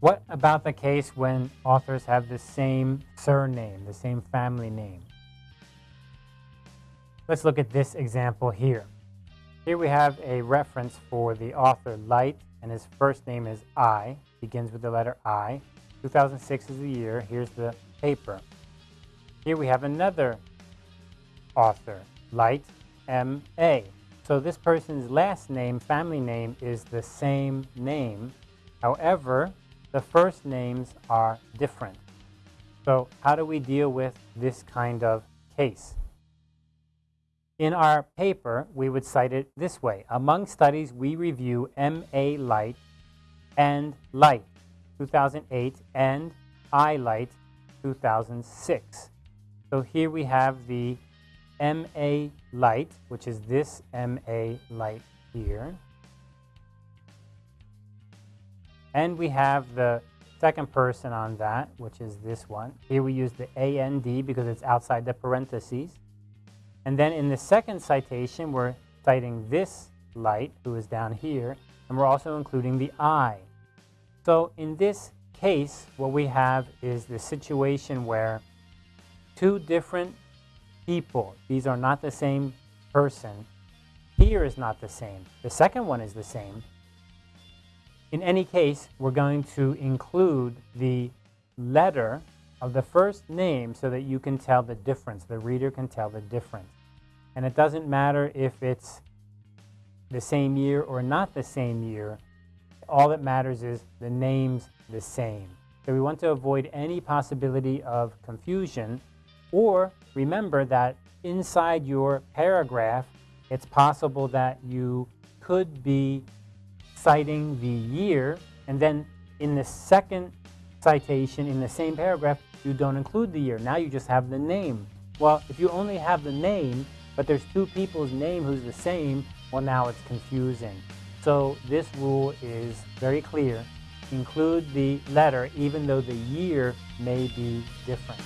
What about the case when authors have the same surname, the same family name? Let's look at this example here. Here we have a reference for the author Light, and his first name is I, begins with the letter I. 2006 is the year. Here's the paper. Here we have another author, Light, M.A. So this person's last name, family name, is the same name. However, the first names are different. So how do we deal with this kind of case? In our paper, we would cite it this way. Among studies, we review M.A. Light and Light, 2008, and I Light, 2006. So here we have the MA Light, which is this MA Light here. And we have the second person on that, which is this one. Here we use the AND because it's outside the parentheses. And then in the second citation, we're citing this light, who is down here, and we're also including the I. So in this case, what we have is the situation where two different people, these are not the same person, here is not the same. The second one is the same. In any case, we're going to include the letter of the first name so that you can tell the difference. The reader can tell the difference. And it doesn't matter if it's the same year or not the same year. All that matters is the name's the same. So we want to avoid any possibility of confusion or remember that inside your paragraph, it's possible that you could be citing the year and then in the second citation in the same paragraph, you don't include the year. Now you just have the name. Well, if you only have the name, but there's two people's name who's the same, well, now it's confusing. So this rule is very clear. Include the letter even though the year may be different.